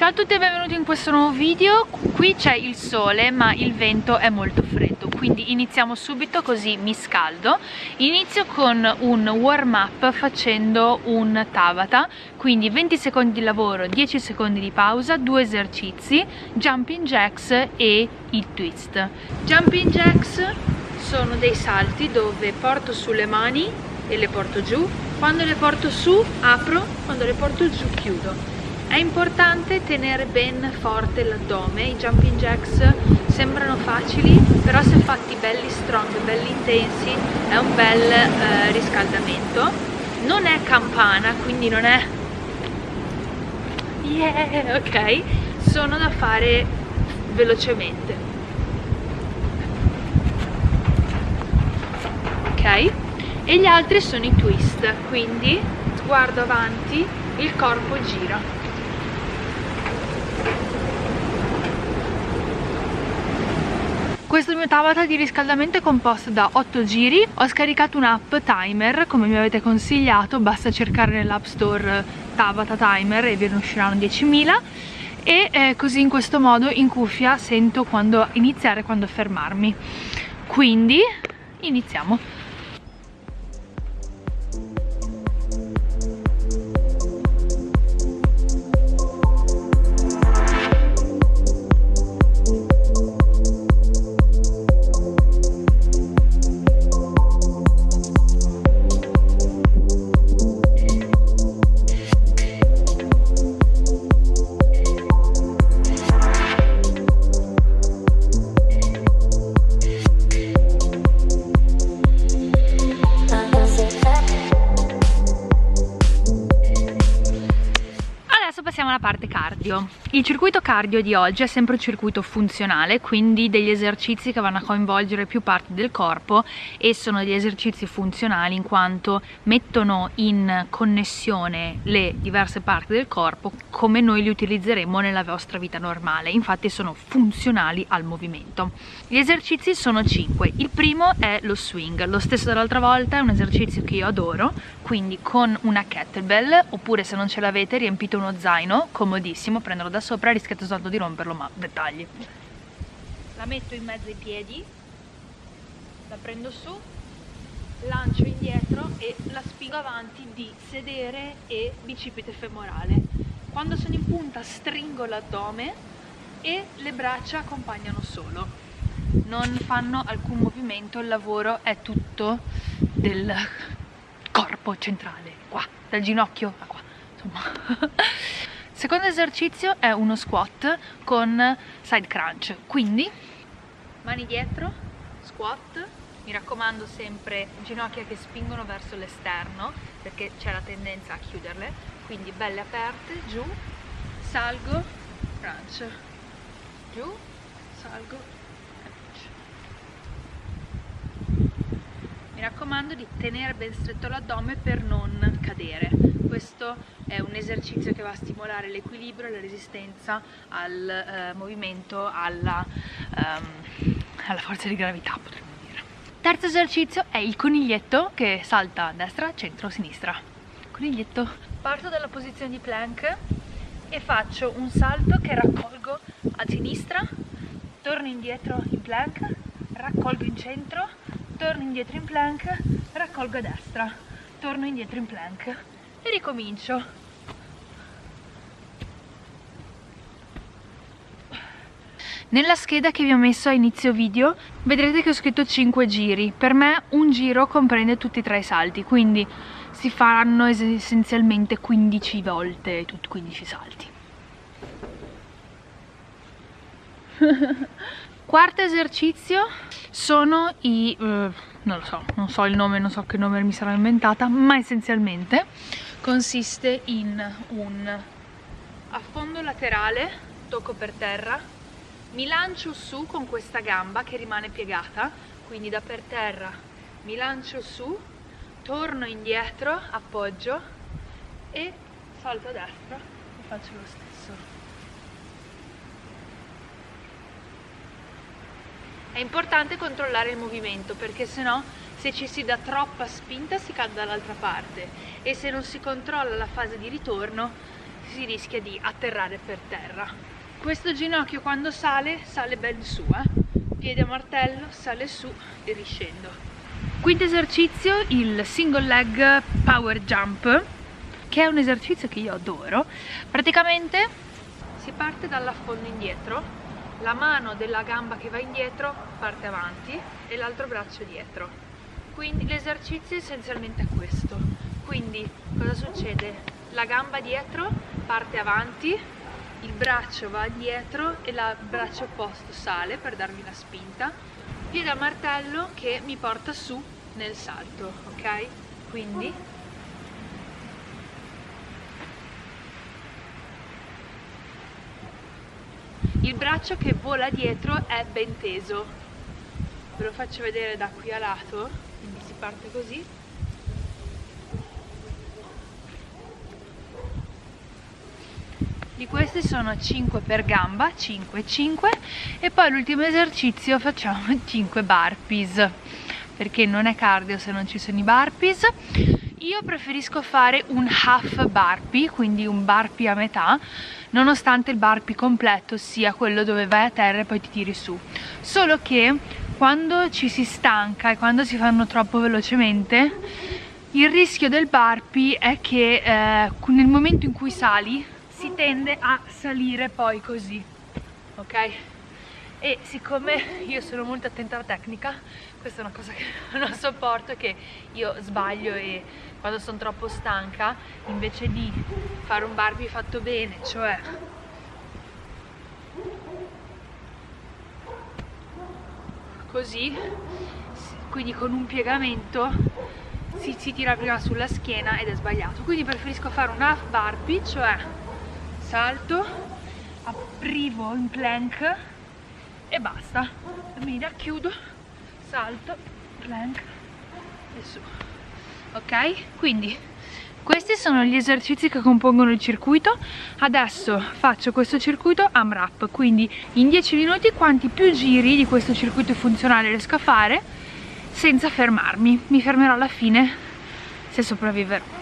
Ciao a tutti e benvenuti in questo nuovo video. Qui c'è il sole ma il vento è molto freddo Quindi iniziamo subito così mi scaldo. Inizio con un warm up facendo un Tabata Quindi 20 secondi di lavoro, 10 secondi di pausa, due esercizi Jumping jacks e il twist. Jumping jacks sono dei salti dove porto sulle mani e le porto giù. Quando le porto su apro, quando le porto giù chiudo è importante tenere ben forte l'addome, i jumping jacks sembrano facili, però se fatti belli strong, belli intensi, è un bel eh, riscaldamento. Non è campana, quindi non è... Yeah, ok? Sono da fare velocemente. Ok? E gli altri sono i twist, quindi sguardo avanti, il corpo gira. Questo mio Tabata di riscaldamento è composto da 8 giri, ho scaricato un'app timer come mi avete consigliato, basta cercare nell'app store Tabata timer e ve ne usciranno 10.000 e eh, così in questo modo in cuffia sento quando iniziare quando fermarmi. Quindi iniziamo. Il circuito cardio di oggi è sempre un circuito funzionale, quindi degli esercizi che vanno a coinvolgere più parti del corpo e sono degli esercizi funzionali in quanto mettono in connessione le diverse parti del corpo come noi li utilizzeremo nella vostra vita normale, infatti sono funzionali al movimento. Gli esercizi sono 5, il primo è lo swing, lo stesso dell'altra volta è un esercizio che io adoro, quindi con una kettlebell oppure se non ce l'avete riempite uno zaino comodissimo, prenderlo da sopra, rischiate soltanto di romperlo, ma dettagli. La metto in mezzo ai piedi, la prendo su, lancio indietro e la spingo avanti di sedere e bicipite femorale. Quando sono in punta stringo l'addome e le braccia accompagnano solo. Non fanno alcun movimento, il lavoro è tutto del corpo centrale, qua, dal ginocchio a qua, insomma. Secondo esercizio è uno squat con side crunch, quindi mani dietro, squat, mi raccomando sempre ginocchia che spingono verso l'esterno perché c'è la tendenza a chiuderle, quindi belle aperte, giù, salgo, crunch, giù, salgo, crunch. Mi raccomando di tenere ben stretto l'addome per non cadere questo è un esercizio che va a stimolare l'equilibrio, la resistenza al eh, movimento, alla, um, alla forza di gravità potremmo dire. Terzo esercizio è il coniglietto che salta a destra, centro, sinistra. Coniglietto. Parto dalla posizione di plank e faccio un salto che raccolgo a sinistra, torno indietro in plank, raccolgo in centro, torno indietro in plank, raccolgo a destra, torno indietro in plank e ricomincio Nella scheda che vi ho messo a inizio video vedrete che ho scritto 5 giri. Per me un giro comprende tutti e tre i salti, quindi si faranno essenzialmente 15 volte tutti 15 salti. Quarto esercizio sono i... Uh, non lo so, non so il nome, non so che nome mi sarò inventata, ma essenzialmente consiste in un affondo laterale, tocco per terra, mi lancio su con questa gamba che rimane piegata, quindi da per terra mi lancio su, torno indietro, appoggio e salto a destra e faccio lo stesso. È importante controllare il movimento perché sennò se ci si dà troppa spinta si cade dall'altra parte. E se non si controlla la fase di ritorno si rischia di atterrare per terra. Questo ginocchio quando sale sale ben su eh? piede a martello sale su e riscendo. Quinto esercizio il single leg power jump che è un esercizio che io adoro. Praticamente si parte dall'affondo indietro la mano della gamba che va indietro parte avanti e l'altro braccio dietro quindi l'esercizio essenzialmente è questo quindi cosa succede? la gamba dietro parte avanti il braccio va dietro e il braccio opposto sale per darmi la spinta piede a martello che mi porta su nel salto ok? quindi il braccio che vola dietro è ben teso. Ve lo faccio vedere da qui a lato quindi si parte così. Di questi sono 5 per gamba 5 5 e poi l'ultimo esercizio facciamo 5 burpees perché non è cardio se non ci sono i burpees io preferisco fare un half burpee quindi un burpee a metà nonostante il burpee completo sia quello dove vai a terra e poi ti tiri su solo che quando ci si stanca e quando si fanno troppo velocemente il rischio del burpee è che eh, nel momento in cui sali si tende a salire poi così ok? e siccome io sono molto attenta alla tecnica questa è una cosa che non sopporto che io sbaglio e quando sono troppo stanca invece di fare un Barbie fatto bene cioè. Così quindi con un piegamento si, si tira prima sulla schiena ed è sbagliato. Quindi preferisco fare un half Barbie cioè salto aprivo in plank e basta. Mira chiudo salto plank e su ok? Quindi questi sono gli esercizi che compongono il circuito. Adesso faccio questo circuito AMRAP. Quindi in 10 minuti quanti più giri di questo circuito funzionale riesco a fare senza fermarmi? Mi fermerò alla fine se sopravviverò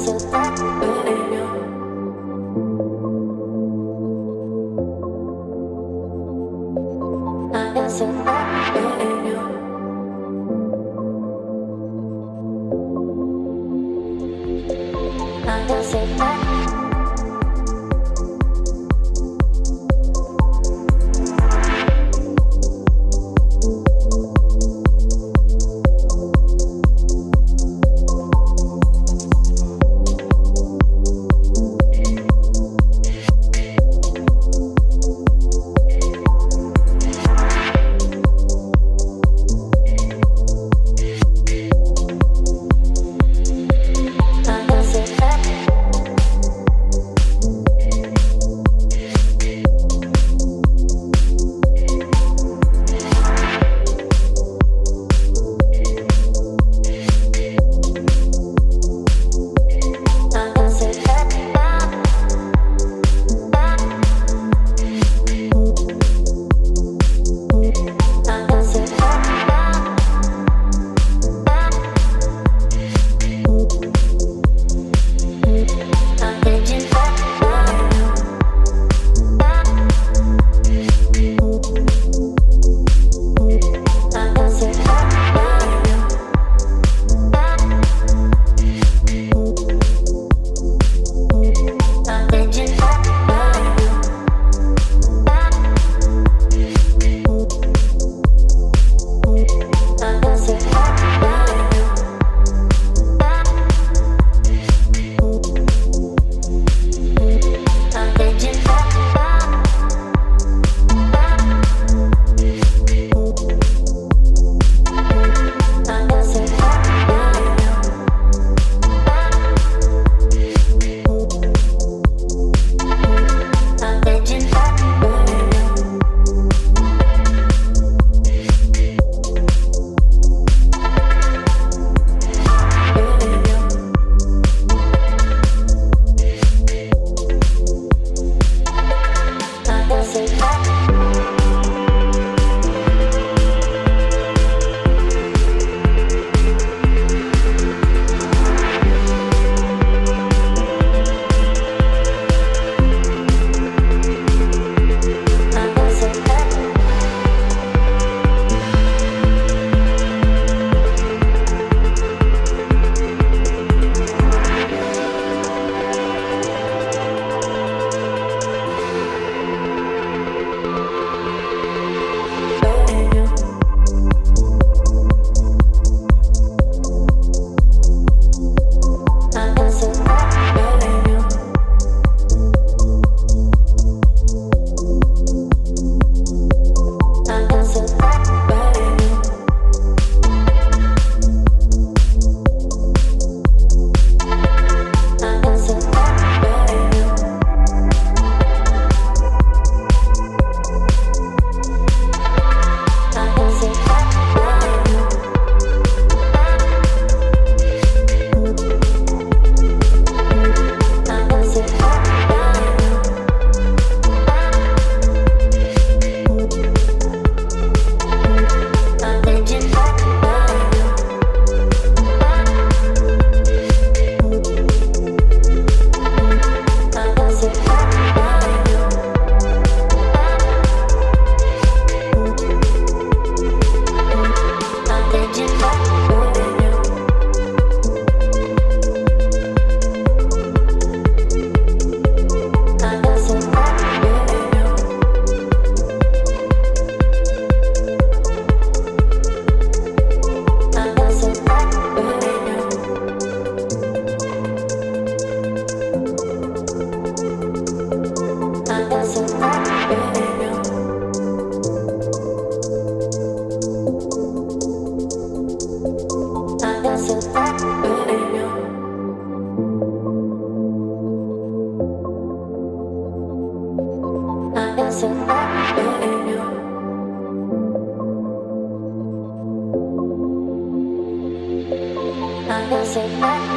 So bad. music.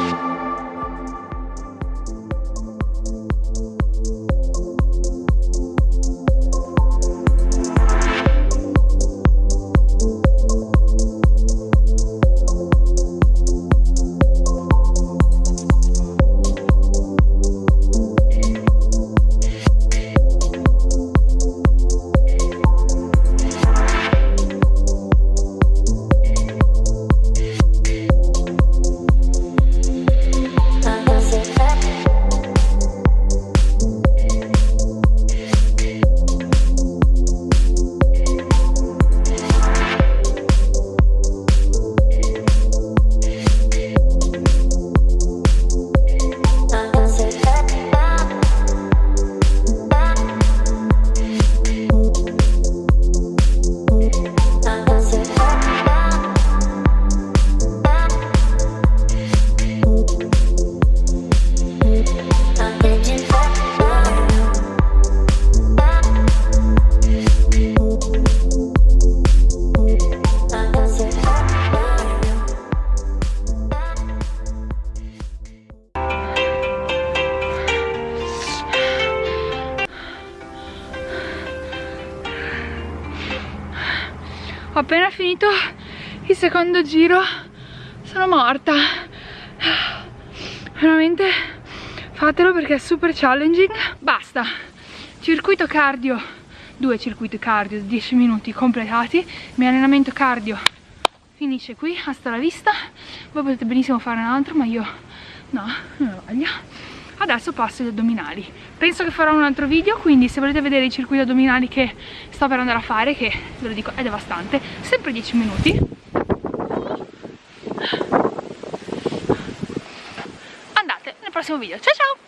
Secondo giro sono morta. Veramente fatelo perché è super challenging. Basta. Circuito cardio. Due circuiti cardio 10 minuti completati. Il mio allenamento cardio finisce qui hasta la vista. Voi potete benissimo fare un altro ma io no non ho voglia. Adesso passo agli addominali. Penso che farò un altro video quindi se volete vedere i circuiti addominali che sto per andare a fare che ve lo dico è devastante sempre 10 minuti andate nel prossimo video. Ciao ciao